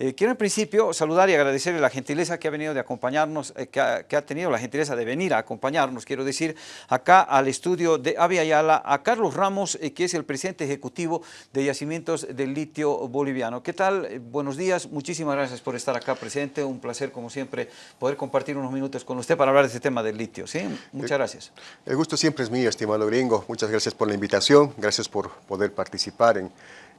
Eh, quiero en principio saludar y agradecerle la gentileza que ha venido de acompañarnos, eh, que, ha, tenido la gentileza de venir a acompañarnos, quiero decir, acá al estudio de Avia Ayala, a Carlos Ramos, que es el presidente ejecutivo de Yacimientos del Litio Boliviano. ¿Qué tal? buenos días, muchísimas gracias por estar acá, presidente. Un placer, como siempre, poder compartir unos minutos con usted para hablar de este tema del litio. ¿sí? Muchas gracias. El gusto siempre es mío, estimado gringo. Muchas gracias por la invitación, gracias por poder participar en,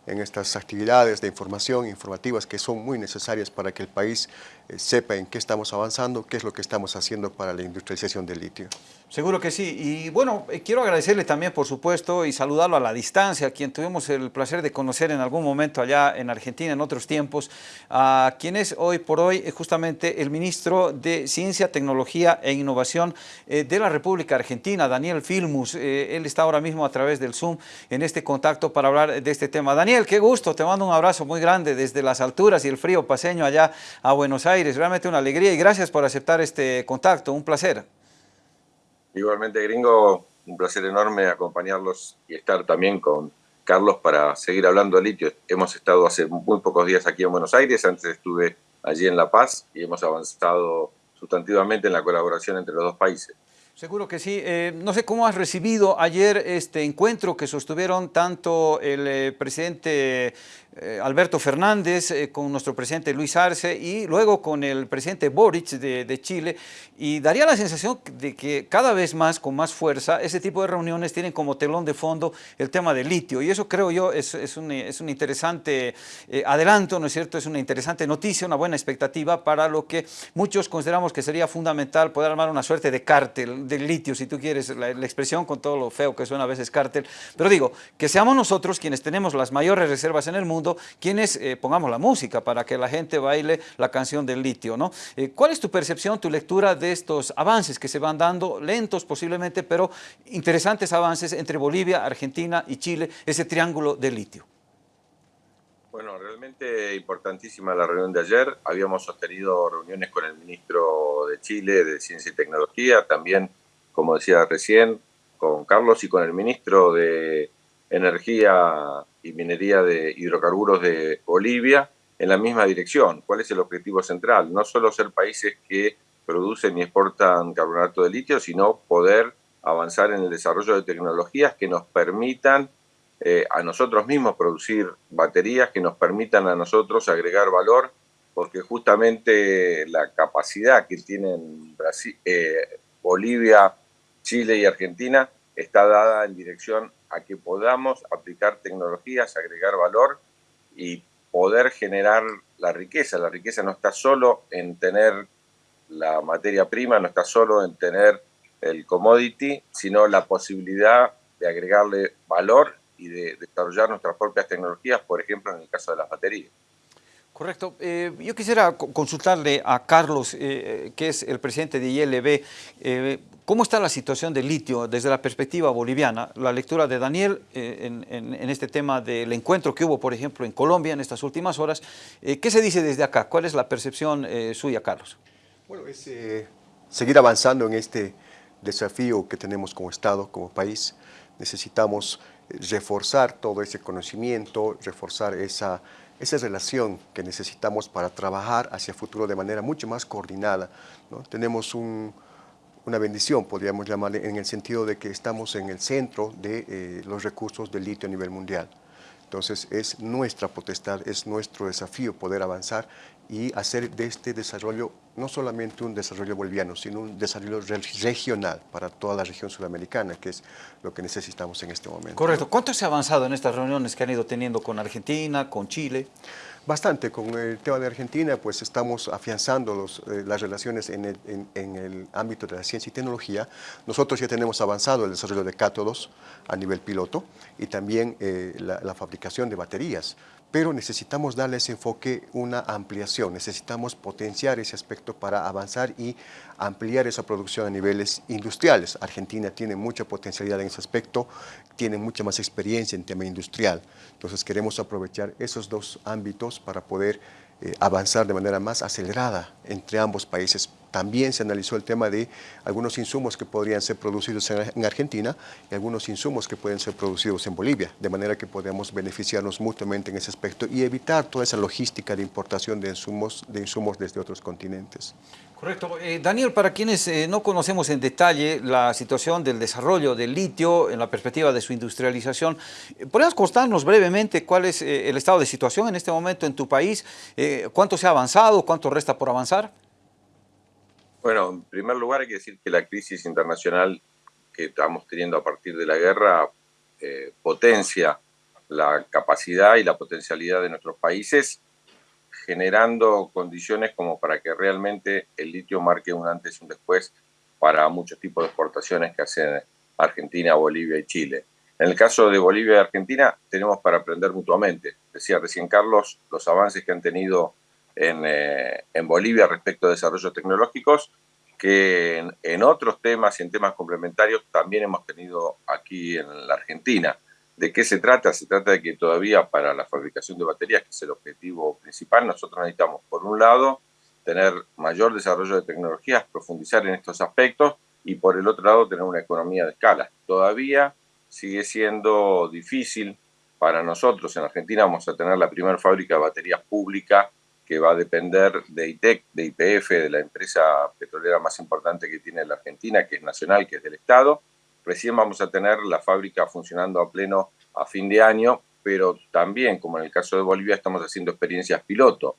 en estas actividades de información, informativas que son muy necesarias para que el país sepa en qué estamos avanzando, qué es lo que estamos haciendo para la industrialización del litio. Seguro que sí. Y bueno, eh, quiero agradecerle también, por supuesto, y saludarlo a la distancia, a quien tuvimos el placer de conocer en algún momento allá en Argentina, en otros tiempos, a quien es hoy por hoy eh, justamente el ministro de Ciencia, Tecnología e Innovación de la República Argentina, Daniel Filmus. Él está ahora mismo a través del Zoom en este contacto para hablar de este tema. Daniel, qué gusto, te mando un abrazo muy grande desde las alturas y el frío paseño allá a Buenos Aires realmente una alegría y gracias por aceptar este contacto, un placer. Igualmente, gringo, un placer enorme acompañarlos y estar también con Carlos para seguir hablando de litio. Hemos estado hace muy pocos días aquí en Buenos Aires, antes estuve allí en La Paz y hemos avanzado sustantivamente en la colaboración entre los dos países. Seguro que sí. Eh, no sé cómo has recibido ayer este encuentro que sostuvieron tanto el eh, presidente eh, Alberto Fernández con nuestro presidente Luis Arce y luego con el presidente Boric de, Chile. Y daría la sensación de que cada vez más, con más fuerza, ese tipo de reuniones tienen como telón de fondo el tema del litio. Y eso creo yo es, es, un, es un, interesante adelanto, ¿no es cierto? Es una interesante noticia, una buena expectativa para lo que muchos consideramos que sería fundamental poder armar una suerte de cártel del litio, si tú quieres, la, expresión con todo lo feo que suena a veces cártel, pero digo, que seamos nosotros quienes tenemos las mayores reservas en el mundo, quienes eh, pongamos la música para que la gente baile la canción del litio, ¿no? Eh, ¿Cuál es tu percepción, tu lectura de estos avances que se van dando, lentos posiblemente, pero interesantes avances entre Bolivia, Argentina y Chile, ese triángulo del litio? Bueno, realmente importantísima la reunión de ayer. Habíamos sostenido reuniones con el ministro de Chile de Ciencia y Tecnología, también como decía recién, con Carlos y con el ministro de Energía y Minería de Hidrocarburos de Bolivia en la misma dirección. ¿Cuál es el objetivo central? No solo ser países que producen y exportan carbonato de litio, sino poder avanzar en el desarrollo de tecnologías que nos permitan eh, a nosotros mismos producir baterías, que nos permitan a nosotros agregar valor, porque justamente la capacidad que tienen Brasil, eh, Bolivia, Chile y Argentina está dada en dirección a que podamos aplicar tecnologías, agregar valor y poder generar la riqueza. La riqueza no está solo en tener la materia prima, no está solo en tener el commodity, sino la posibilidad de agregarle valor y de desarrollar nuestras propias tecnologías, por ejemplo, en el caso de las baterías. Correcto. Eh, yo quisiera consultarle a Carlos, eh, eh, que es el presidente de ILB, ¿cómo está la situación del litio desde la perspectiva boliviana? La lectura de Daniel en, este tema del encuentro que hubo, por ejemplo, en Colombia en estas últimas horas. ¿Qué se dice desde acá? ¿Cuál es la percepción suya, Carlos? Bueno, es seguir avanzando en este desafío que tenemos como Estado, como país. Necesitamos reforzar todo ese conocimiento, reforzar esa esa relación que necesitamos para trabajar hacia el futuro de manera mucho más coordinada. ¿no? Tenemos una bendición, podríamos llamarle, en el sentido de que estamos en el centro de eh, los recursos del litio a nivel mundial. Entonces es nuestra potestad, es nuestro desafío poder avanzar y hacer de este desarrollo no solamente un desarrollo boliviano, sino un desarrollo regional para toda la región sudamericana, que es lo que necesitamos en este momento. Correcto. ¿Cuánto se ha avanzado en estas reuniones que han ido teniendo con Argentina, con Chile? Bastante. Con el tema de Argentina, pues estamos afianzando eh, las relaciones en el, ámbito de la ciencia y tecnología. Nosotros ya tenemos avanzado el desarrollo de cátodos a nivel piloto y también eh, la fabricación de baterías pero necesitamos darle ese enfoque una ampliación, necesitamos potenciar ese aspecto para avanzar y ampliar esa producción a niveles industriales. Argentina tiene mucha potencialidad en ese aspecto, tiene mucha más experiencia en tema industrial, entonces queremos aprovechar esos dos ámbitos para poder eh, avanzar de manera más acelerada entre ambos países también se analizó el tema de algunos insumos que podrían ser producidos en, Argentina y algunos insumos que pueden ser producidos en Bolivia, de manera que podamos beneficiarnos mutuamente en ese aspecto y evitar toda esa logística de importación de insumos, de insumos desde otros continentes. Correcto. Eh, Daniel, para quienes eh, no conocemos en detalle la situación del desarrollo del litio en la perspectiva de su industrialización, eh, ¿podrías contarnos brevemente cuál es el estado de situación en este momento en tu país? ¿Cuánto se ha avanzado? ¿Cuánto resta por avanzar? Bueno, en primer lugar hay que decir que la crisis internacional que estamos teniendo a partir de la guerra potencia la capacidad y la potencialidad de nuestros países generando condiciones como para que realmente el litio marque un antes y un después para muchos tipos de exportaciones que hacen Argentina, Bolivia y Chile. En el caso de Bolivia y Argentina tenemos para aprender mutuamente. Decía recién Carlos los avances que han tenido en, eh, en Bolivia respecto a desarrollos tecnológicos que en, en, otros temas y en temas complementarios también hemos tenido aquí en la Argentina. ¿De qué se trata? Se trata de que todavía para la fabricación de baterías, que es el objetivo principal, nosotros necesitamos, por un lado, tener mayor desarrollo de tecnologías, profundizar en estos aspectos, y por el otro lado, tener una economía de escala. Todavía sigue siendo difícil para nosotros. En Argentina vamos a tener la primera fábrica de baterías pública que va a depender de ITEC, de IPF, de la empresa petrolera más importante que tiene la Argentina, que es nacional, que es del Estado, Recién vamos a tener la fábrica funcionando a pleno a fin de año, pero también, como en el caso de Bolivia, estamos haciendo experiencias piloto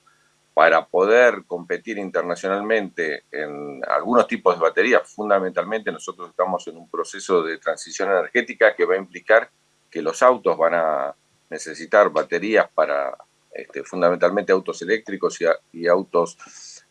para poder competir internacionalmente en algunos tipos de baterías. Fundamentalmente nosotros estamos en un proceso de transición energética que va a implicar que los autos van a necesitar baterías para este, fundamentalmente autos eléctricos y, autos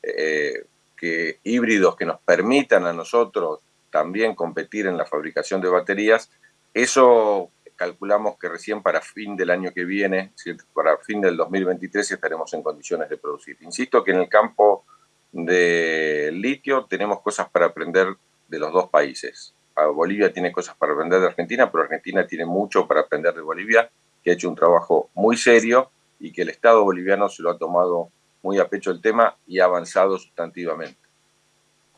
eh, que, híbridos que nos permitan a nosotros también competir en la fabricación de baterías. Eso calculamos que recién para fin del año que viene, para fin del 2023, estaremos en condiciones de producir. Insisto que en el campo de litio tenemos cosas para aprender de los dos países. Bolivia tiene cosas para aprender de Argentina, pero Argentina tiene mucho para aprender de Bolivia, que ha hecho un trabajo muy serio y que el Estado boliviano se lo ha tomado muy a pecho el tema y ha avanzado sustantivamente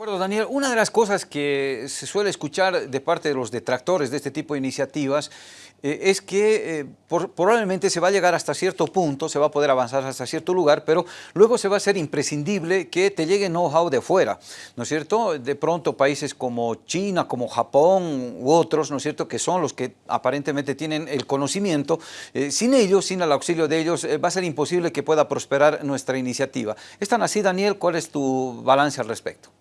acuerdo, Daniel. Una de las cosas que se suele escuchar de parte de los detractores de este tipo de iniciativas eh, es que eh, probablemente se va a llegar hasta cierto punto, se va a poder avanzar hasta cierto lugar, pero luego se va a ser imprescindible que te llegue know-how de fuera, ¿no es cierto? De pronto países como China, como Japón u otros, ¿no es cierto?, que son los que aparentemente tienen el conocimiento, eh, sin ellos, sin el auxilio de ellos, va a ser imposible que pueda prosperar nuestra iniciativa. ¿Es tan así, Daniel? ¿Cuál es tu balance al respecto?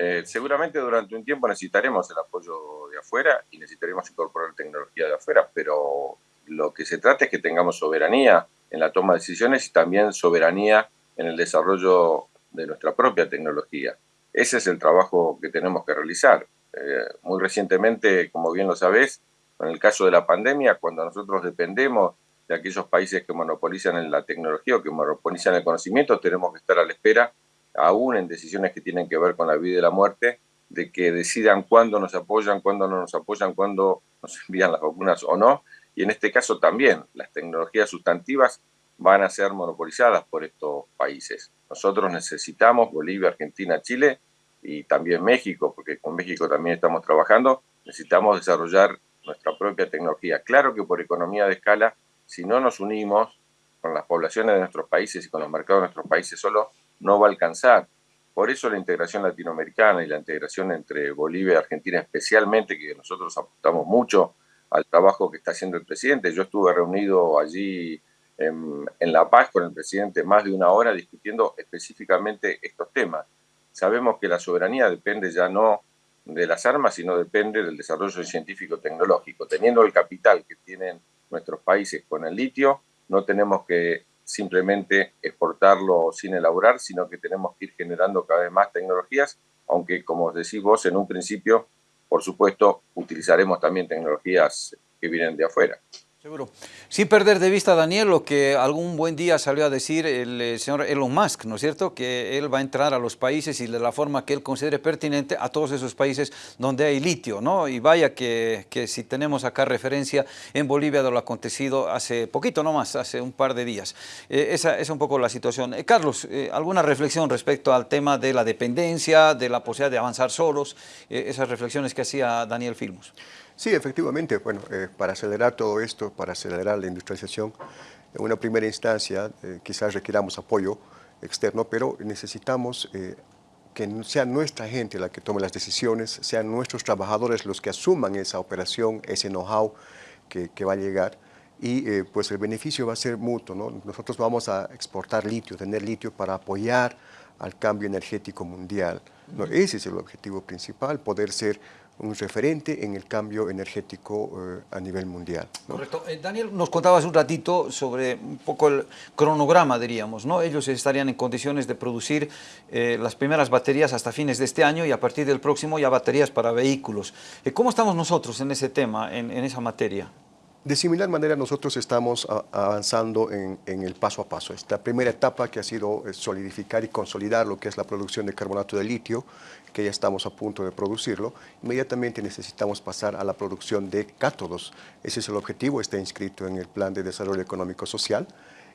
Eh, seguramente durante un tiempo necesitaremos el apoyo de afuera y necesitaremos incorporar tecnología de afuera, pero lo que se trata es que tengamos soberanía en la toma de decisiones y también soberanía en el desarrollo de nuestra propia tecnología. Ese es el trabajo que tenemos que realizar. Eh, muy recientemente, como bien lo sabés, en el caso de la pandemia, cuando nosotros dependemos de aquellos países que monopolizan la tecnología o que monopolizan el conocimiento, tenemos que estar a la espera aún en decisiones que tienen que ver con la vida y la muerte, de que decidan cuándo nos apoyan, cuándo no nos apoyan, cuándo nos envían las vacunas o no. Y en este caso también las tecnologías sustantivas van a ser monopolizadas por estos países. Nosotros necesitamos, Bolivia, Argentina, Chile y también México, porque con México también estamos trabajando, necesitamos desarrollar nuestra propia tecnología. Claro que por economía de escala, si no nos unimos con las poblaciones de nuestros países y con los mercados de nuestros países solo, no va a alcanzar. Por eso la integración latinoamericana y la integración entre Bolivia y Argentina especialmente, que nosotros apuntamos mucho al trabajo que está haciendo el presidente. Yo estuve reunido allí en, La Paz con el presidente más de una hora discutiendo específicamente estos temas. Sabemos que la soberanía depende ya no de las armas, sino depende del desarrollo científico-tecnológico. Teniendo el capital que tienen nuestros países con el litio, no tenemos que simplemente exportarlo sin elaborar, sino que tenemos que ir generando cada vez más tecnologías, aunque como decís vos en un principio, por supuesto, utilizaremos también tecnologías que vienen de afuera. Seguro. Sin perder de vista, Daniel, lo que algún buen día salió a decir el eh, señor Elon Musk, ¿no es cierto? Que él va a entrar a los países y de la forma que él considere pertinente a todos esos países donde hay litio, ¿no? Y vaya que, que si tenemos acá referencia en Bolivia de lo acontecido hace poquito, no más, hace un par de días. Eh, esa es un poco la situación. Eh, Carlos, ¿alguna reflexión respecto al tema de la dependencia, de la posibilidad de avanzar solos? esas reflexiones que hacía Daniel Filmus. Sí, efectivamente, bueno, eh, para acelerar todo esto, para acelerar la industrialización, en una primera instancia eh, quizás requiramos apoyo externo, pero necesitamos eh, que sea nuestra gente la que tome las decisiones, sean nuestros trabajadores los que asuman esa operación, ese know-how que, que, va a llegar y pues el beneficio va a ser mutuo. ¿no? Nosotros vamos a exportar litio, tener litio para apoyar al cambio energético mundial. ¿no? Ese es el objetivo principal, poder ser un referente en el cambio energético eh, a nivel mundial. Correcto. Eh, Daniel, nos contabas un ratito sobre un poco el cronograma, diríamos, ¿no? Ellos estarían en condiciones de producir eh, las primeras baterías hasta fines de este año y a partir del próximo ya baterías para vehículos. ¿Cómo estamos nosotros en ese tema, en esa materia? De similar manera, nosotros estamos avanzando en, el paso a paso. Esta primera etapa que ha sido eh, solidificar y consolidar lo que es la producción de carbonato de litio, que ya estamos a punto de producirlo, inmediatamente necesitamos pasar a la producción de cátodos. Ese es el objetivo, está inscrito en el Plan de Desarrollo Económico Social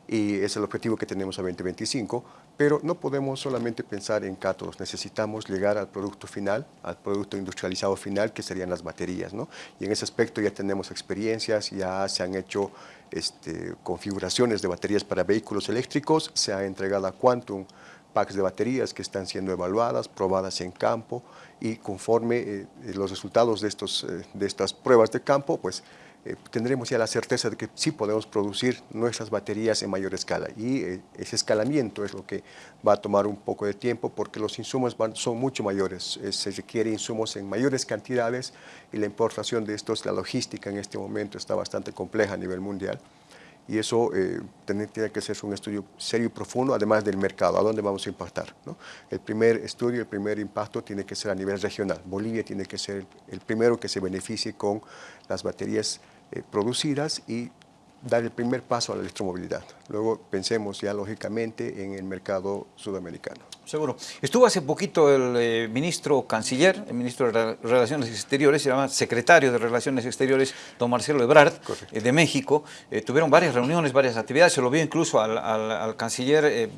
y es el objetivo que tenemos a 2025, pero no podemos solamente pensar en cátodos, necesitamos llegar al producto final, al producto industrializado final, que serían las baterías, ¿no? Y en ese aspecto ya tenemos experiencias, ya se han hecho este, configuraciones de baterías para vehículos eléctricos, se ha entregado a Quantum packs de baterías que están siendo evaluadas, probadas en campo, y conforme eh, los resultados de, estos, eh, de estas pruebas de campo, pues eh, tendremos ya la certeza de que sí podemos producir nuestras baterías en mayor escala y eh, ese escalamiento es lo que va a tomar un poco de tiempo porque los insumos son mucho mayores, eh, se requiere insumos en mayores cantidades y la importación de estos, la logística en este momento está bastante compleja a nivel mundial y eso tiene, que ser un estudio serio y profundo, además del mercado, a dónde vamos a impactar. El primer estudio, el primer impacto tiene que ser a nivel regional. Bolivia tiene que ser el primero que se beneficie con las baterías eh, producidas y dar el primer paso a la electromovilidad. Luego pensemos ya lógicamente en el mercado sudamericano. Seguro. Estuvo hace poquito el eh, ministro canciller, el ministro de Relaciones Exteriores, se llama secretario de Relaciones Exteriores, don Marcelo Ebrard, eh, de México. Eh, tuvieron varias reuniones, varias actividades, se lo vio incluso al, canciller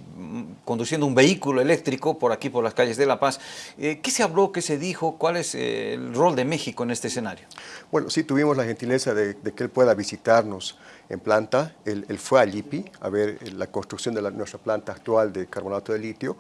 conduciendo un vehículo eléctrico por aquí, por las calles de La Paz. ¿Qué se habló, qué se dijo? ¿Cuál es el rol de México en este escenario? Bueno, sí, tuvimos la gentileza de, que él pueda visitarnos en planta. Él, fue a LIPI a ver la construcción de nuestra planta actual de carbonato de litio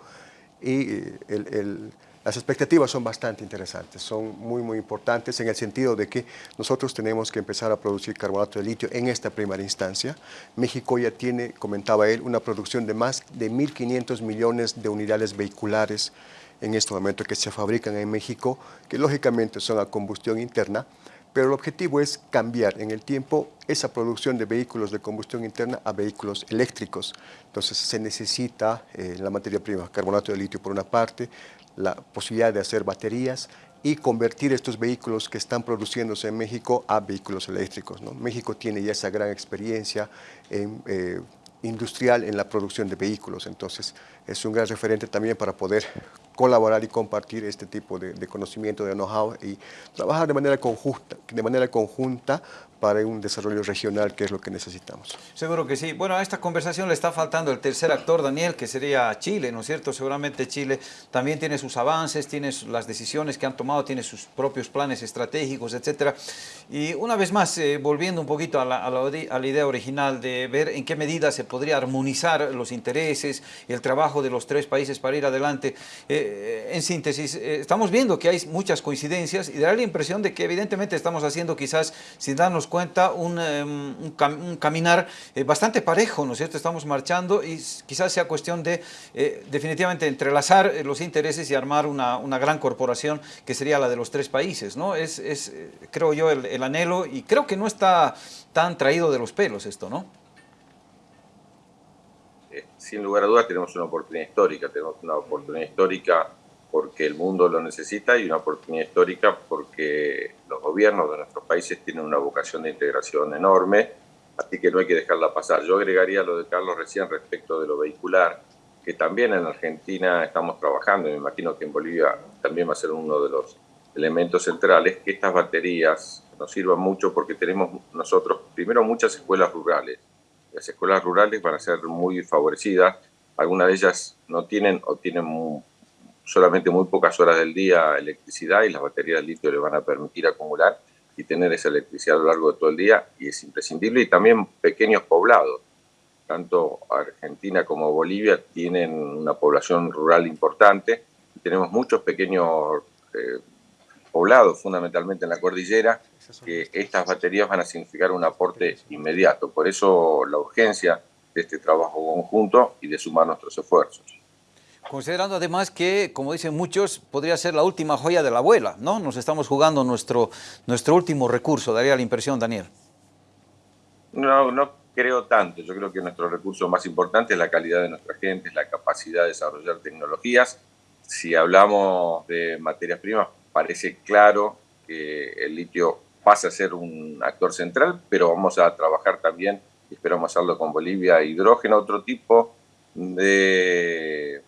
y eh, las expectativas son bastante interesantes, son muy, muy importantes en el sentido de que nosotros tenemos que empezar a producir carbonato de litio en esta primera instancia. México ya tiene, comentaba él, una producción de más de 1.500 millones de unidades vehiculares en este momento que se fabrican en México, que lógicamente son a combustión interna, pero el objetivo es cambiar en el tiempo esa producción de vehículos de combustión interna a vehículos eléctricos. Entonces se necesita eh, la materia prima, carbonato de litio por una parte, la posibilidad de hacer baterías y convertir estos vehículos que están produciéndose en México a vehículos eléctricos. México tiene ya esa gran experiencia en, eh, industrial en la producción de vehículos, entonces es un gran referente también para poder colaborar y compartir este tipo de, conocimiento, de know-how y trabajar de manera conjunta, de manera conjunta para un desarrollo regional, que es lo que necesitamos. Seguro que sí. Bueno, a esta conversación le está faltando el tercer actor, Daniel, que sería Chile, ¿no es cierto? Seguramente Chile también tiene sus avances, tiene las decisiones que han tomado, tiene sus propios planes estratégicos, etcétera. Y una vez más, eh, volviendo un poquito a la, a, la, idea original de ver en qué medida se podría armonizar los intereses el trabajo de los tres países para ir adelante. Eh, en síntesis, eh, estamos viendo que hay muchas coincidencias y da la impresión de que evidentemente estamos haciendo quizás sin darnos cuenta un, em, un, caminar eh, bastante parejo, ¿no es cierto? Estamos marchando y quizás sea cuestión de eh, definitivamente entrelazar eh, los intereses y armar una, una, gran corporación que sería la de los tres países, ¿no? Es, es creo yo, el anhelo y creo que no está tan traído de los pelos esto, ¿no? Sin lugar a dudas tenemos una oportunidad histórica, tenemos una oportunidad histórica porque el mundo lo necesita y una oportunidad histórica porque los gobiernos de nuestros países tienen una vocación de integración enorme así que no hay que dejarla pasar. Yo agregaría lo de Carlos recién respecto de lo vehicular, que también en Argentina estamos trabajando, y me imagino que en Bolivia también va a ser uno de los elementos centrales, que estas baterías nos sirvan mucho porque tenemos nosotros, primero, muchas escuelas rurales. Las escuelas rurales van a ser muy favorecidas, algunas de ellas no tienen o tienen solamente muy pocas horas del día electricidad y las baterías de litio le van a permitir acumular y tener esa electricidad a lo largo de todo el día y es imprescindible. Y también pequeños poblados, tanto Argentina como Bolivia tienen una población rural importante. Tenemos muchos pequeños eh, poblados, fundamentalmente en la cordillera, que estas baterías van a significar un aporte inmediato. Por eso la urgencia de este trabajo conjunto y de sumar nuestros esfuerzos. Considerando además que, como dicen muchos, podría ser la última joya de la abuela, ¿no? Nos estamos jugando nuestro, nuestro último recurso, daría la impresión, Daniel. No, no creo tanto. Yo creo que nuestro recurso más importante es la calidad de nuestra gente, es la capacidad de desarrollar tecnologías. Si hablamos de materias primas, parece claro que el litio pasa a ser un actor central, pero vamos a trabajar también, esperamos hacerlo con Bolivia, hidrógeno, otro tipo de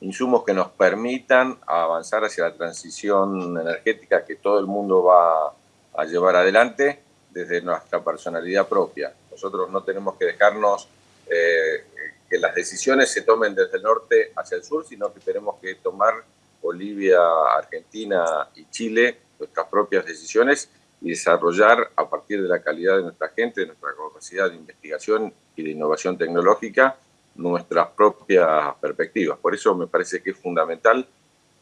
insumos que nos permitan avanzar hacia la transición energética que todo el mundo va a llevar adelante desde nuestra personalidad propia. Nosotros no tenemos que dejarnos eh, que las decisiones se tomen desde el norte hacia el sur, sino que tenemos que tomar Bolivia, Argentina y Chile nuestras propias decisiones y desarrollar a partir de la calidad de nuestra gente, de nuestra capacidad de investigación y de innovación tecnológica, nuestras propias perspectivas. Por eso me parece que es fundamental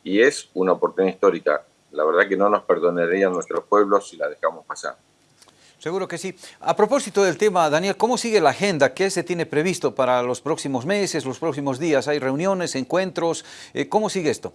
y es una oportunidad histórica. La verdad que no nos perdonarían nuestros pueblos si la dejamos pasar. Seguro que sí. A propósito del tema, Daniel, ¿cómo sigue la agenda? ¿Qué se tiene previsto para los próximos meses, los próximos días? ¿Hay reuniones, encuentros? Eh, ¿Cómo sigue esto?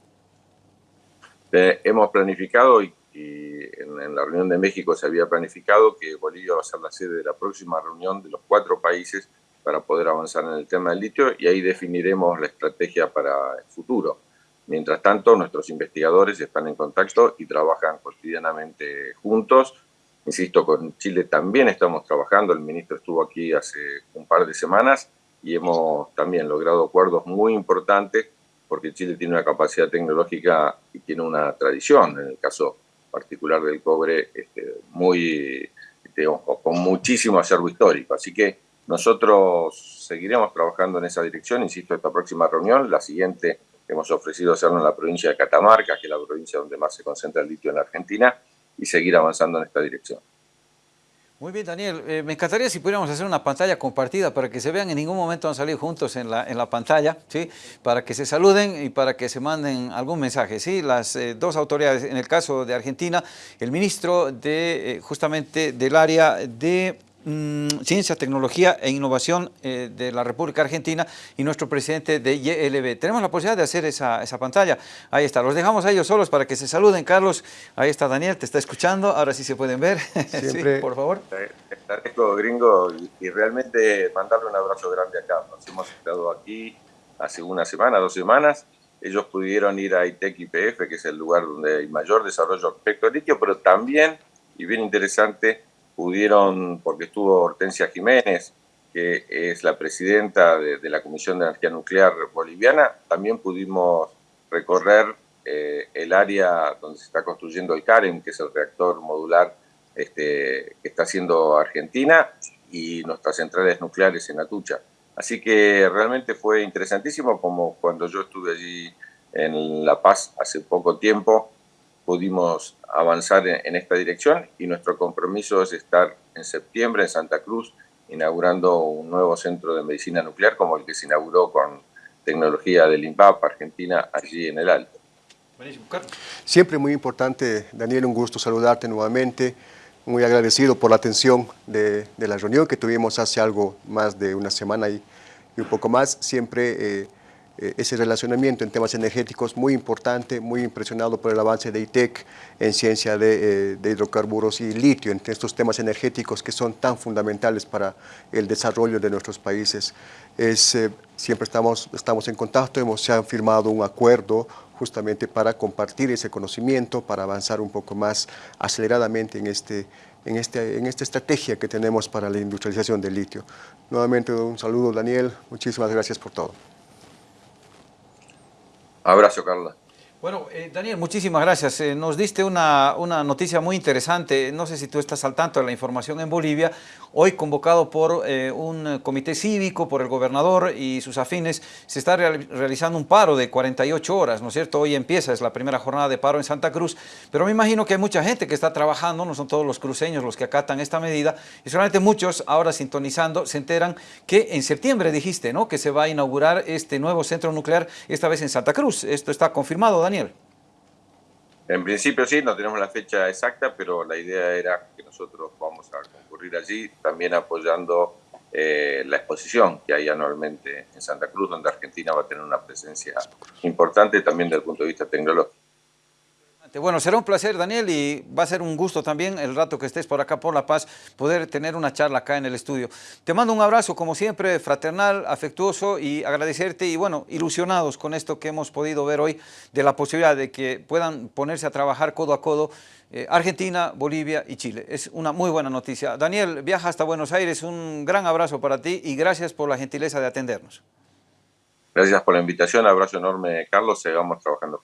Eh, hemos planificado y, en, en, la reunión de México se había planificado que Bolivia va a ser la sede de la próxima reunión de los cuatro países para poder avanzar en el tema del litio y ahí definiremos la estrategia para el futuro. Mientras tanto, nuestros investigadores están en contacto y trabajan cotidianamente juntos. Insisto, con Chile también estamos trabajando, el ministro estuvo aquí hace un par de semanas y hemos también logrado acuerdos muy importantes porque Chile tiene una capacidad tecnológica y tiene una tradición, en el caso particular del cobre, este, muy, con muchísimo acervo histórico. Así que nosotros seguiremos trabajando en esa dirección, insisto, esta próxima reunión, la siguiente hemos ofrecido hacerlo en la provincia de Catamarca, que es la provincia donde más se concentra el litio en la Argentina, y seguir avanzando en esta dirección. Muy bien, Daniel. Eh, me encantaría si pudiéramos hacer una pantalla compartida para que se vean, en ningún momento han salido juntos en la, en la pantalla, ¿sí? para que se saluden y para que se manden algún mensaje. ¿sí? Las eh, dos autoridades, en el caso de Argentina, el ministro de, eh, justamente del área de ciencia, Tecnología e Innovación eh, de la República Argentina y nuestro presidente de YLB. Tenemos la posibilidad de hacer esa, esa, pantalla. Ahí está, los dejamos a ellos solos para que se saluden. Carlos, ahí está Daniel, te está escuchando. Ahora sí se pueden ver. Siempre. sí, por favor. Agradezco, gringo, y, realmente mandarle un abrazo grande a Carlos. Hemos estado aquí hace una semana, dos semanas. Ellos pudieron ir a ITEC IPF, que es el lugar donde hay mayor desarrollo respecto al litio, pero también, y bien interesante, pudieron, porque estuvo Hortensia Jiménez, que es la presidenta de, la Comisión de Energía Nuclear Boliviana, también pudimos recorrer eh, el área donde se está construyendo el CAREM, que es el reactor modular este, que está haciendo Argentina, y nuestras centrales nucleares en Atucha. Así que realmente fue interesantísimo, como cuando yo estuve allí en La Paz hace poco tiempo, pudimos avanzar en, esta dirección y nuestro compromiso es estar en septiembre en Santa Cruz inaugurando un nuevo centro de medicina nuclear como el que se inauguró con tecnología del INPAP Argentina allí en el Alto. Siempre muy importante, Daniel, un gusto saludarte nuevamente, muy agradecido por la atención de, la reunión que tuvimos hace algo más de una semana y, y un poco más, siempre eh, ese relacionamiento en temas energéticos muy importante, muy impresionado por el avance de ITEC en ciencia de, eh, hidrocarburos y litio, en estos temas energéticos que son tan fundamentales para el desarrollo de nuestros países. Es, eh, siempre estamos, estamos en contacto, hemos se firmado un acuerdo justamente para compartir ese conocimiento, para avanzar un poco más aceleradamente en este en, este, en esta estrategia que tenemos para la industrialización del litio. Nuevamente un saludo Daniel, muchísimas gracias por todo. Abrazo Carla. Bueno, eh, Daniel, muchísimas gracias. Eh, nos diste una, una, noticia muy interesante. No sé si tú estás al tanto de la información en Bolivia. Hoy convocado por eh, un comité cívico, por el gobernador y sus afines, se está realizando un paro de 48 horas, ¿no es cierto? Hoy empieza, es la primera jornada de paro en Santa Cruz, pero me imagino que hay mucha gente que está trabajando, no son todos los cruceños los que acatan esta medida, y solamente muchos ahora sintonizando se enteran que en septiembre dijiste, ¿no? Que se va a inaugurar este nuevo centro nuclear, esta vez en Santa Cruz. Esto está confirmado, Daniel. En principio sí, no tenemos la fecha exacta, pero la idea era que nosotros vamos a concurrir allí, también apoyando eh, la exposición que hay anualmente en Santa Cruz, donde Argentina va a tener una presencia importante también desde el punto de vista tecnológico. Bueno, será un placer, Daniel, y va a ser un gusto también el rato que estés por acá por La Paz, poder tener una charla acá en el estudio. Te mando un abrazo, como siempre, fraternal, afectuoso y agradecerte y, bueno, ilusionados con esto que hemos podido ver hoy, de la posibilidad de que puedan ponerse a trabajar codo a codo eh, Argentina, Bolivia y Chile. Es una muy buena noticia. Daniel, viaja hasta Buenos Aires, un gran abrazo para ti y gracias por la gentileza de atendernos. Gracias por la invitación, abrazo enorme, Carlos, sigamos trabajando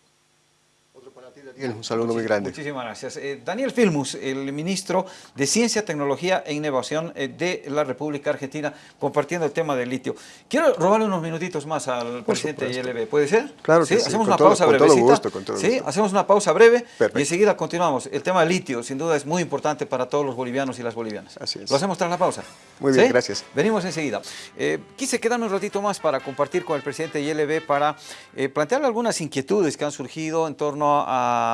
un saludo muy grande. Muchísimas gracias. Eh, Daniel Filmus, el ministro de Ciencia, Tecnología e Innovación eh, de la República Argentina, compartiendo el tema del litio. Quiero robarle unos minutitos más al presidente ILB, ¿puede ser? Claro ¿Sí? que Hacemos sí, una con pausa breve. Con todo gusto, con todo ¿Sí? gusto. Hacemos una pausa breve Perfecto. y enseguida continuamos. El tema del litio, sin duda, es muy importante para todos los bolivianos y las bolivianas. Así es. Lo hacemos tras la pausa. Muy bien, ¿Sí? gracias. Venimos enseguida. Eh, quise quedarme un ratito más para compartir con el presidente ILB para eh, plantearle algunas inquietudes que han surgido en torno a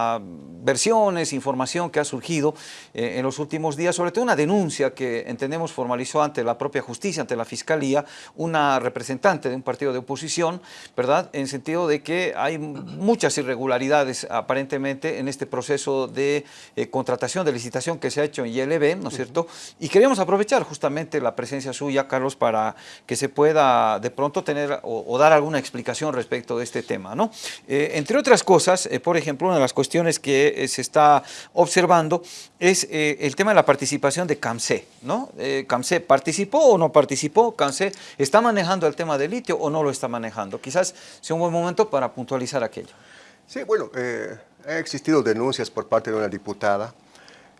versiones, información que ha surgido eh, en los últimos días, sobre todo una denuncia que entendemos formalizó ante la propia justicia, ante la fiscalía, una representante de un partido de oposición, ¿verdad? En sentido de que hay muchas irregularidades aparentemente en este proceso de eh, contratación, de licitación que se ha hecho en ILB, ¿no es cierto? Y queríamos aprovechar justamente la presencia suya, Carlos, para que se pueda de pronto tener o, dar alguna explicación respecto de este tema, ¿no? Eh, entre otras cosas, por ejemplo, una de las cuestiones que eh, se está observando es eh, el tema de la participación de CAMSE, ¿no? Eh, ¿CAMSE participó o no participó? ¿CAMSE está manejando el tema del litio o no lo está manejando? Quizás sea un buen momento para puntualizar aquello. Sí, bueno, eh, han existido denuncias por parte de una diputada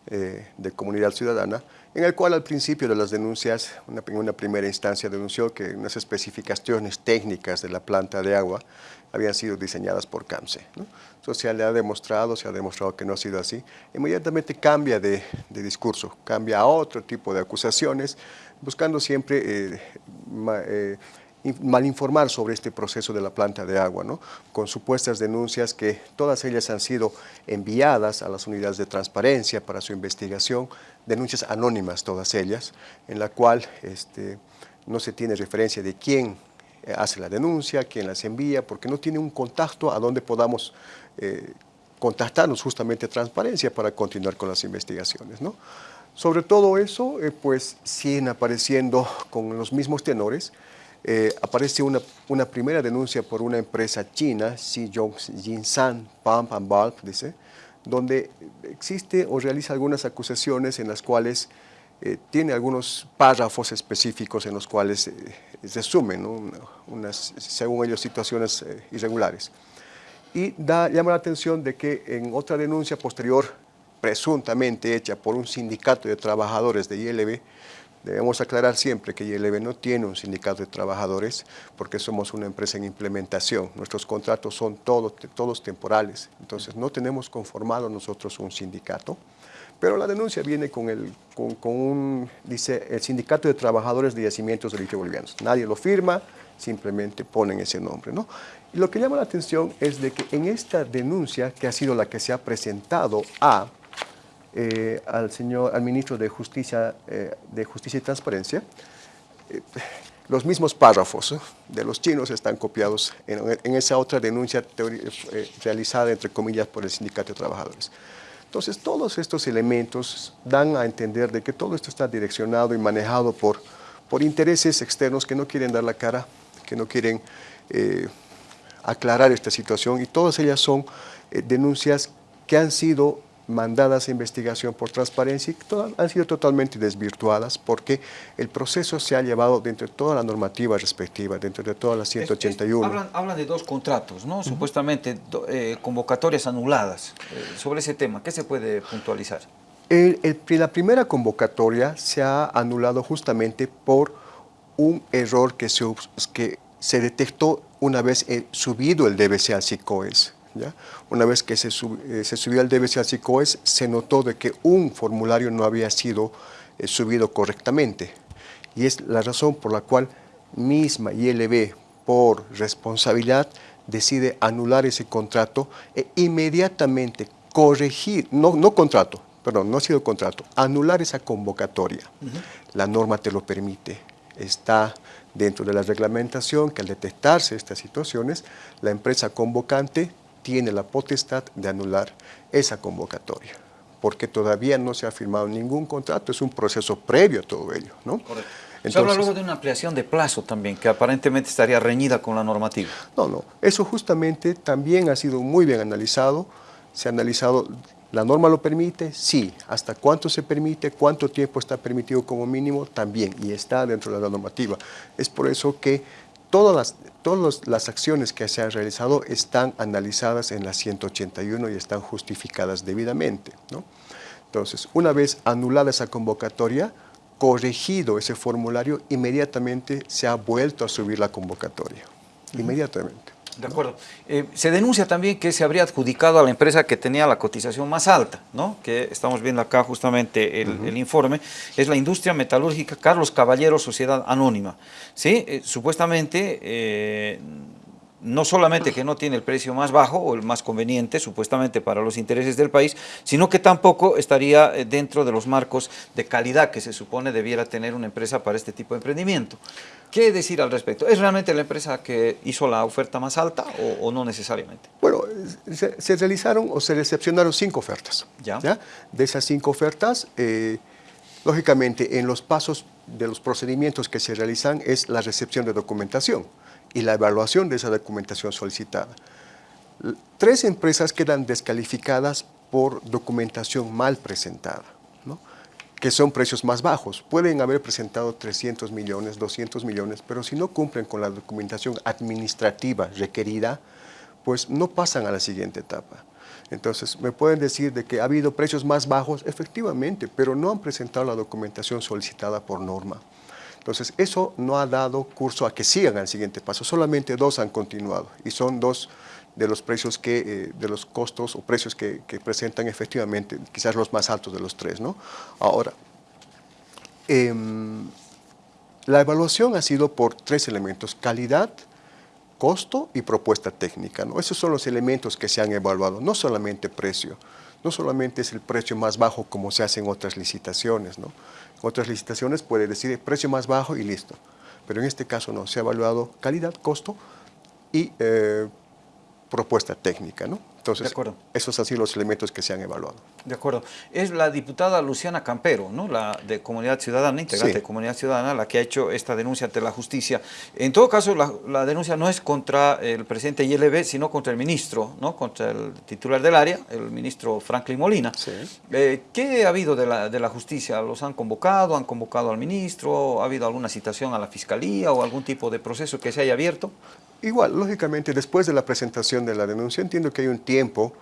eh, de Comunidad Ciudadana, en el cual al principio de las denuncias, una, una primera instancia denunció que unas especificaciones técnicas de la planta de agua habían sido diseñadas por CAMSE. ¿no? Eso se le ha demostrado, se ha demostrado que no ha sido así. Inmediatamente cambia de, discurso, cambia a otro tipo de acusaciones, buscando siempre eh, ma, eh, malinformar sobre este proceso de la planta de agua, ¿no? con supuestas denuncias que todas ellas han sido enviadas a las unidades de transparencia para su investigación, denuncias anónimas todas ellas, en la cual este, no se tiene referencia de quién eh, hace la denuncia, quién las envía, porque no tiene un contacto a donde podamos eh, contactarnos justamente a transparencia para continuar con las investigaciones. ¿no? Sobre todo eso, eh, pues siguen apareciendo con los mismos tenores, eh, aparece una, una, primera denuncia por una empresa china, Xijong Jinsan Pump and Bulb, dice, donde existe o realiza algunas acusaciones en las cuales eh, tiene algunos párrafos específicos en los cuales eh, resumen ¿no? unas, según ellos, situaciones eh, irregulares. Y llama la atención de que en otra denuncia posterior, presuntamente hecha por un sindicato de trabajadores de ILB, Debemos aclarar siempre que ILB no tiene un sindicato de trabajadores porque somos una empresa en implementación. Nuestros contratos son todos, todos temporales, entonces no tenemos conformado nosotros un sindicato. Pero la denuncia viene con, el, con, con un, dice, el Sindicato de Trabajadores de Yacimientos de Litio Bolivianos. Nadie lo firma, simplemente ponen ese nombre. ¿no? Y lo que llama la atención es de que en esta denuncia, que ha sido la que se ha presentado a eh, al señor, al ministro de Justicia, eh, de Justicia y Transparencia, eh, los mismos párrafos de los chinos están copiados en, en esa otra denuncia realizada, entre comillas, por el Sindicato de Trabajadores. Entonces, todos estos elementos dan a entender de que todo esto está direccionado y manejado por, por intereses externos que no quieren dar la cara, que no quieren aclarar esta situación y todas ellas son denuncias que han sido mandadas a investigación por transparencia y han sido totalmente desvirtuadas porque el proceso se ha llevado dentro de toda la normativa respectiva, dentro de todas las 181. hablan, de dos contratos, ¿no? Supuestamente eh, convocatorias anuladas. Eh, sobre ese tema, ¿qué se puede puntualizar? la primera convocatoria se ha anulado justamente por un error que se, que se detectó una vez subido el DBC al SICOES. Una vez que se, eh, se, subió el DBC al SICOES, se notó de que un formulario no había sido eh, subido correctamente. Y es la razón por la cual misma ILB, por responsabilidad, decide anular ese contrato e inmediatamente corregir, no, no contrato, perdón, no ha sido contrato, anular esa convocatoria. La norma te lo permite. Está dentro de la reglamentación que al detectarse estas situaciones, la empresa convocante tiene la potestad de anular esa convocatoria, porque todavía no se ha firmado ningún contrato, es un proceso previo a todo ello. ¿no? Correcto. se habla luego de una ampliación de plazo también, que aparentemente estaría reñida con la normativa. No, no, eso justamente también ha sido muy bien analizado, se ha analizado ¿La norma lo permite? Sí. ¿Hasta cuánto se permite? ¿Cuánto tiempo está permitido como mínimo? También, y está dentro de la normativa. Es por eso que todas las, todas las acciones que se han realizado están analizadas en la 181 y están justificadas debidamente. ¿no? Entonces, una vez anulada esa convocatoria, corregido ese formulario, inmediatamente se ha vuelto a subir la convocatoria. Inmediatamente. De acuerdo. Eh, se denuncia también que se habría adjudicado a la empresa que tenía la cotización más alta, ¿no? que estamos viendo acá justamente el, informe, es la industria metalúrgica Carlos Caballero Sociedad Anónima. ¿sí? Eh, supuestamente eh, no solamente que no tiene el precio más bajo o el más conveniente, supuestamente para los intereses del país, sino que tampoco estaría eh, dentro de los marcos de calidad que se supone debiera tener una empresa para este tipo de emprendimiento. ¿Qué decir al respecto? ¿Es realmente la empresa que hizo la oferta más alta o, no necesariamente? Bueno, se, realizaron o se recepcionaron cinco ofertas. ¿Ya? De esas cinco ofertas, eh, lógicamente en los pasos de los procedimientos que se realizan es la recepción de documentación y la evaluación de esa documentación solicitada. Tres empresas quedan descalificadas por documentación mal presentada, que son precios más bajos. Pueden haber presentado 300 millones, 200 millones, pero si no cumplen con la documentación administrativa requerida, pues no pasan a la siguiente etapa. Entonces, me pueden decir de que ha habido precios más bajos, efectivamente, pero no han presentado la documentación solicitada por norma. Entonces, eso no ha dado curso a que sigan al siguiente paso. Solamente dos han continuado y son dos de los precios que, eh, de los costos o precios que, presentan efectivamente, quizás los más altos de los tres. ¿no? Ahora, em, la evaluación ha sido por tres elementos, calidad, costo y propuesta técnica. ¿no? Esos son los elementos que se han evaluado, no solamente precio, no solamente es el precio más bajo como se hace en otras licitaciones, ¿no? Otras licitaciones puede decir precio más bajo y listo. Pero en este caso no, se ha evaluado calidad, costo y eh, propuesta técnica. ¿no? Entonces, esos han sido los elementos que se han evaluado. De acuerdo. Es la diputada Luciana Campero, ¿no? la de Comunidad Ciudadana, integrante de Comunidad Ciudadana, la que ha hecho esta denuncia ante la justicia. En todo caso, la, denuncia no es contra el presidente ILB, sino contra el ministro, ¿no? contra el titular del área, el ministro Franklin Molina. Eh, ¿Qué ha habido de la, de la justicia? ¿Los han convocado? ¿Han convocado al ministro? ¿Ha habido alguna citación a la fiscalía o algún tipo de proceso que se haya abierto? Igual, lógicamente, después de la presentación de la denuncia, entiendo que hay un tiempo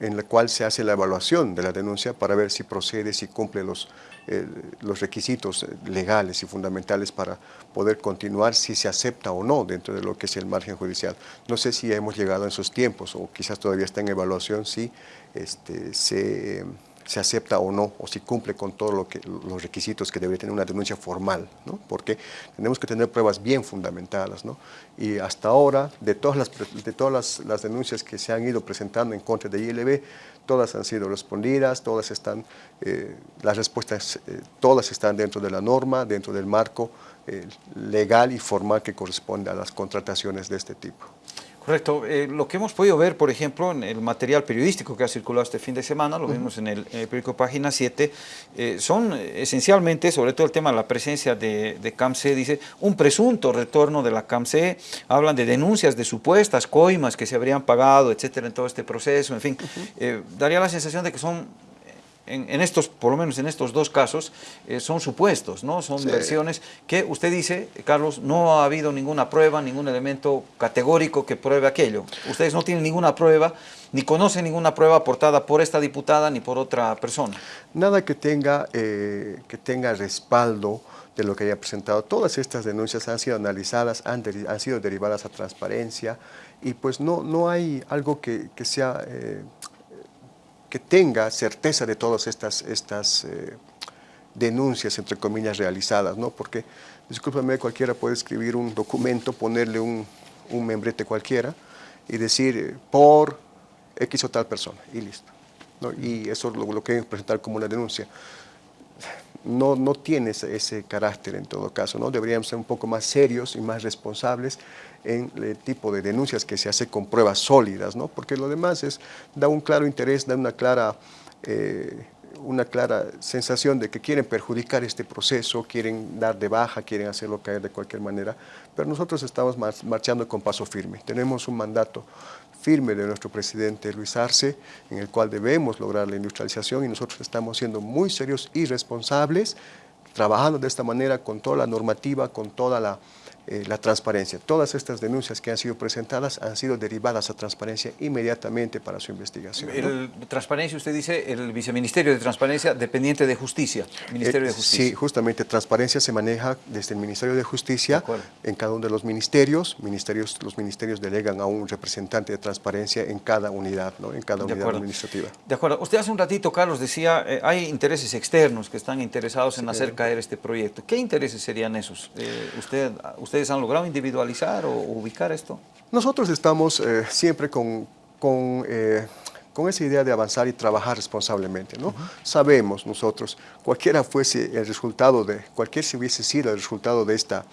en el cual se hace la evaluación de la denuncia para ver si procede, si cumple los, eh, los requisitos legales y fundamentales para poder continuar, si se acepta o no dentro de lo que es el margen judicial. No sé si hemos llegado en esos tiempos o quizás todavía está en evaluación si este, se se acepta o no, o si cumple con todos lo los requisitos que debe tener una denuncia formal, ¿no? porque tenemos que tener pruebas bien fundamentadas. ¿no? Y hasta ahora, de todas, las, de todas las, denuncias que se han ido presentando en contra de ILB, todas han sido respondidas, todas están, eh, las respuestas, eh, todas están dentro de la norma, dentro del marco eh, legal y formal que corresponde a las contrataciones de este tipo. Correcto. Eh, lo que hemos podido ver, por ejemplo, en el material periodístico que ha circulado este fin de semana, lo vimos en el, periódico Página 7, eh, son esencialmente, sobre todo el tema de la presencia de, de CAMSE, dice, un presunto retorno de la CAMSE, hablan de denuncias de supuestas coimas que se habrían pagado, etcétera, en todo este proceso, en fin. Eh, daría la sensación de que son en, estos, por lo menos en estos dos casos, eh, son supuestos, ¿no? Son versiones que usted dice, Carlos, no ha habido ninguna prueba, ningún elemento categórico que pruebe aquello. Ustedes no tienen ninguna prueba, ni conocen ninguna prueba aportada por esta diputada ni por otra persona. Nada que tenga, eh, que tenga respaldo de lo que haya presentado. Todas estas denuncias han sido analizadas, han, han sido derivadas a transparencia y pues no, no hay algo que, que sea... Eh, que tenga certeza de todas estas, estas eh, denuncias, entre comillas, realizadas, ¿no? Porque, discúlpame, cualquiera puede escribir un documento, ponerle un, un membrete cualquiera y decir eh, por X o tal persona, y listo. ¿no? Y eso es lo, lo que presentar como una denuncia no, no tiene ese, carácter en todo caso, ¿no? Deberíamos ser un poco más serios y más responsables en el tipo de denuncias que se hace con pruebas sólidas, ¿no? Porque lo demás es, da un claro interés, da una clara, eh, una clara sensación de que quieren perjudicar este proceso, quieren dar de baja, quieren hacerlo caer de cualquier manera, pero nosotros estamos marchando con paso firme. Tenemos un mandato firme de nuestro presidente Luis Arce, en el cual debemos lograr la industrialización y nosotros estamos siendo muy serios y responsables, trabajando de esta manera con toda la normativa, con toda la eh, la transparencia. Todas estas denuncias que han sido presentadas han sido derivadas a transparencia inmediatamente para su investigación. El, Transparencia, usted dice, el Viceministerio de Transparencia dependiente de Justicia, Ministerio de eh, Justicia. Sí, justamente transparencia se maneja desde el Ministerio de Justicia en cada uno de los ministerios. ministerios. Los ministerios delegan a un representante de transparencia en cada unidad, ¿no? en cada unidad administrativa. De acuerdo. Usted hace un ratito, Carlos, decía, eh, hay intereses externos que están interesados en hacer caer este proyecto. ¿Qué intereses serían esos? usted, usted ¿Ustedes han logrado individualizar o ubicar esto? Nosotros estamos eh, siempre con, con, eh, con, esa idea de avanzar y trabajar responsablemente. ¿no? Sabemos nosotros, cualquiera fuese el resultado de, cualquier si hubiese sido el resultado de esta,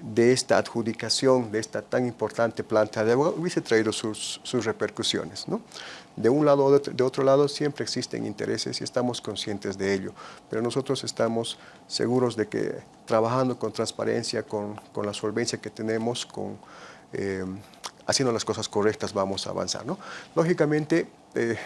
de esta adjudicación, de esta tan importante planta de agua, hubiese traído sus, sus repercusiones. ¿no? De un lado o de otro lado siempre existen intereses y estamos conscientes de ello, pero nosotros estamos seguros de que trabajando con transparencia, con, con la solvencia que tenemos, eh, haciendo las cosas correctas vamos a avanzar. ¿no? Lógicamente, eh,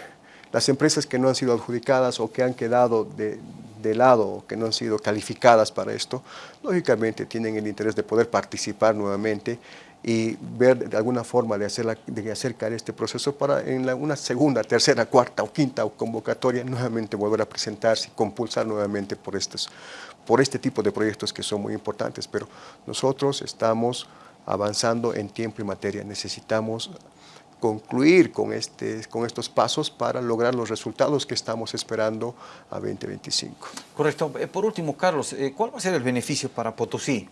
las empresas que no han sido adjudicadas o que han quedado de, de lado o que no han sido calificadas para esto, lógicamente tienen el interés de poder participar nuevamente y ver de alguna forma de, hacer de acercar este proceso para en la, una segunda, tercera, cuarta o quinta convocatoria nuevamente volver a presentarse y compulsar nuevamente por, estos, por este tipo de proyectos que son muy importantes. Pero nosotros estamos avanzando en tiempo y materia. Necesitamos concluir con, este, con estos pasos para lograr los resultados que estamos esperando a 2025. Correcto. Eh, por último, Carlos, eh, ¿cuál va a ser el beneficio para Potosí?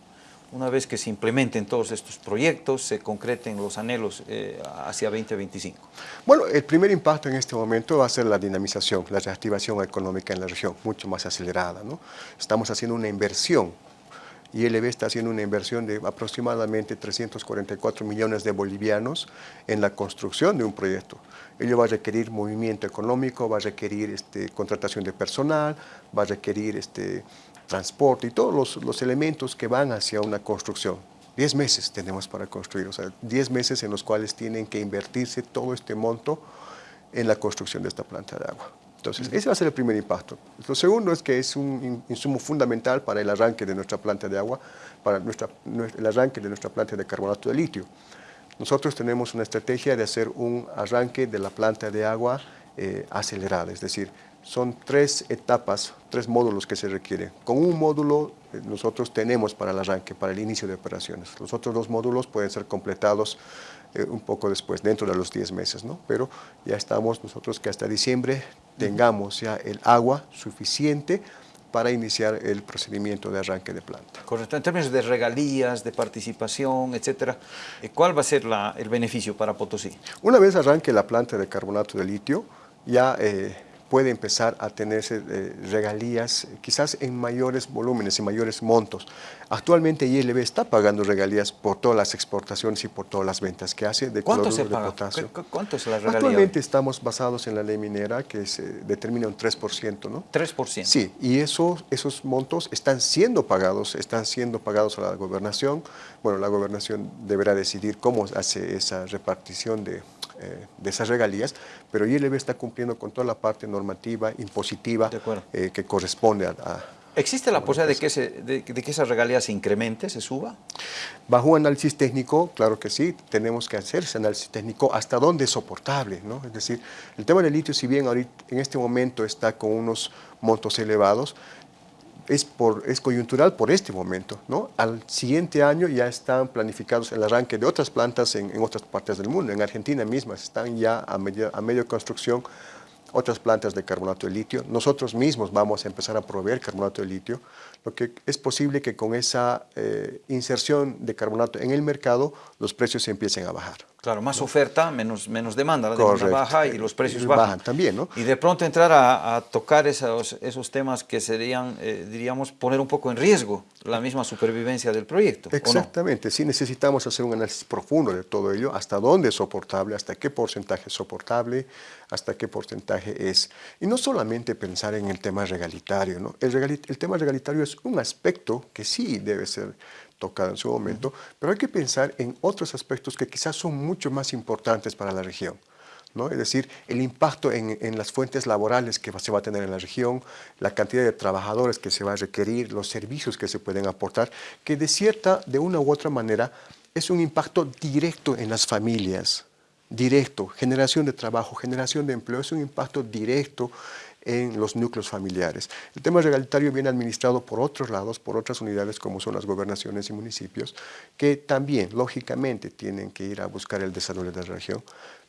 Una vez que se implementen todos estos proyectos, se concreten los anhelos eh, hacia 2025? Bueno, el primer impacto en este momento va a ser la dinamización, la reactivación económica en la región, mucho más acelerada. ¿no? Estamos haciendo una inversión el está haciendo una inversión de aproximadamente 344 millones de bolivianos en la construcción de un proyecto. Ello va a requerir movimiento económico, va a requerir este, contratación de personal, va a requerir este, transporte y todos los, elementos que van hacia una construcción. Diez meses tenemos para construir, o sea, diez meses en los cuales tienen que invertirse todo este monto en la construcción de esta planta de agua. Entonces, ese va a ser el primer impacto. Lo segundo es que es un insumo fundamental para el arranque de nuestra planta de agua, para nuestra, el arranque de nuestra planta de carbonato de litio. Nosotros tenemos una estrategia de hacer un arranque de la planta de agua eh, acelerada, es decir, son tres etapas, tres módulos que se requieren. Con un módulo eh, nosotros tenemos para el arranque, para el inicio de operaciones. Los otros dos módulos pueden ser completados eh, un poco después, dentro de los 10 meses, ¿no? Pero ya estamos nosotros que hasta diciembre tengamos ya el agua suficiente para iniciar el procedimiento de arranque de planta. Correcto. En términos de regalías, de participación, etcétera, eh, ¿cuál va a ser el beneficio para Potosí? Una vez arranque la planta de carbonato de litio, ya puede empezar a tenerse eh, regalías quizás en mayores volúmenes, y mayores montos. Actualmente ILB está pagando regalías por todas las exportaciones y por todas las ventas que hace de ¿Cuánto se paga? potasio. ¿Cuánto es la regalía? Actualmente estamos basados en la ley minera que se determina un 3%, ¿no? 3%. Sí, y esos, esos montos están siendo pagados, están siendo pagados a la gobernación. Bueno, la gobernación deberá decidir cómo hace esa repartición de eh, de esas regalías, pero ILB está cumpliendo con toda la parte normativa, impositiva, eh, que corresponde a, ¿Existe la posibilidad de que, ese, de, que esa regalía se incremente, se suba? Bajo análisis técnico, claro que sí, tenemos que hacer ese análisis técnico hasta dónde es soportable, ¿no? Es decir, el tema del litio, si bien ahorita, en este momento está con unos montos elevados, es, por, es coyuntural por este momento, ¿no? Al siguiente año ya están planificados el arranque de otras plantas en, en otras partes del mundo, en Argentina misma están ya a medio, a medio construcción otras plantas de carbonato de litio. Nosotros mismos vamos a empezar a proveer carbonato de litio, lo que es posible que con esa eh, inserción de carbonato en el mercado los precios empiecen a bajar. Claro, más oferta, menos, menos demanda, la demanda baja y los precios bajan. también, ¿no? Y de pronto entrar a, tocar esos, esos temas que serían, eh, diríamos, poner un poco en riesgo la misma supervivencia del proyecto. Exactamente, sí necesitamos hacer un análisis profundo de todo ello, hasta dónde es soportable, hasta qué porcentaje es soportable, hasta qué porcentaje es. Y no solamente pensar en el tema regalitario, ¿no? El, el tema regalitario es un aspecto que sí debe ser tocado en su momento, pero hay que pensar en otros aspectos que quizás son mucho más importantes para la región. ¿no? Es decir, el impacto en, en, las fuentes laborales que se va a tener en la región, la cantidad de trabajadores que se va a requerir, los servicios que se pueden aportar, que de cierta, de una u otra manera, es un impacto directo en las familias, directo, generación de trabajo, generación de empleo, es un impacto directo en los núcleos familiares. El tema regalitario viene administrado por otros lados, por otras unidades como son las gobernaciones y municipios, que también, lógicamente, tienen que ir a buscar el desarrollo de la región,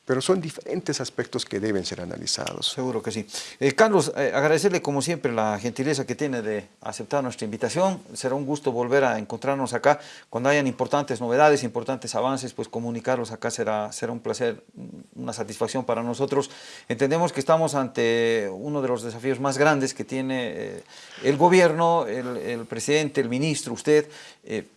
pero son diferentes aspectos que deben ser analizados. Seguro que sí. Eh, Carlos, eh, agradecerle como siempre la gentileza que tiene de aceptar nuestra invitación. Será un gusto volver a encontrarnos acá. Cuando hayan importantes novedades, importantes avances, pues comunicarlos acá será, será un placer, una satisfacción para nosotros. Entendemos que estamos ante uno de los desafíos más grandes que tiene eh, el gobierno, el, presidente, el ministro, usted,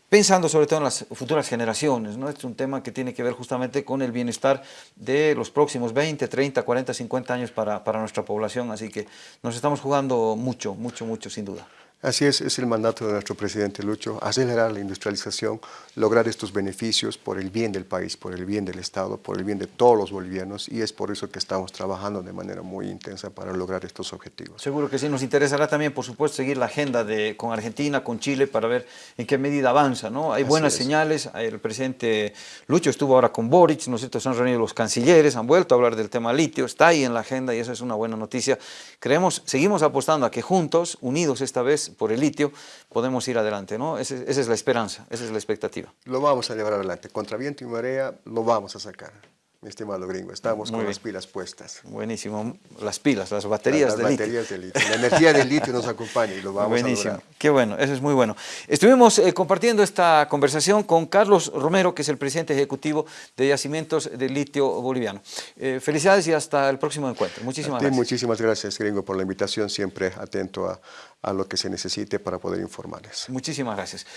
pensando sobre todo en las futuras generaciones. ¿no? es un tema que tiene que ver justamente con el bienestar de los próximos 20, 30, 40, 50 años para, para nuestra población, así que nos estamos jugando mucho, mucho, mucho, sin duda. Así es, es el mandato de nuestro presidente Lucho, acelerar la industrialización, lograr estos beneficios por el bien del país, por el bien del Estado, por el bien de todos los bolivianos y es por eso que estamos trabajando de manera muy intensa para lograr estos objetivos. Seguro que sí, nos interesará también, por supuesto, seguir la agenda de, con Argentina, con Chile, para ver en qué medida avanza, ¿no? Hay buenas señales, el presidente Lucho estuvo ahora con Boric, ¿no es cierto?, se han reunido los cancilleres, han vuelto a hablar del tema litio, está ahí en la agenda y eso es una buena noticia. Creemos, seguimos apostando a que juntos, unidos esta vez por el litio, podemos ir adelante, ¿no? esa es la esperanza, esa es la expectativa. Lo vamos a llevar adelante, contra viento y marea lo vamos a sacar mi estimado gringo. Estamos con las pilas puestas. Buenísimo. Las pilas, las baterías, las, baterías de litio. La energía del litio nos acompaña y lo vamos Buenísimo. a lograr. Qué bueno, eso es muy bueno. Estuvimos eh, compartiendo esta conversación con Carlos Romero, que es el presidente ejecutivo de Yacimientos de Litio Boliviano. Eh, felicidades y hasta el próximo encuentro. Muchísimas gracias. Muchísimas gracias, gringo, por la invitación. Siempre atento a, a lo que se necesite para poder informarles. Muchísimas gracias.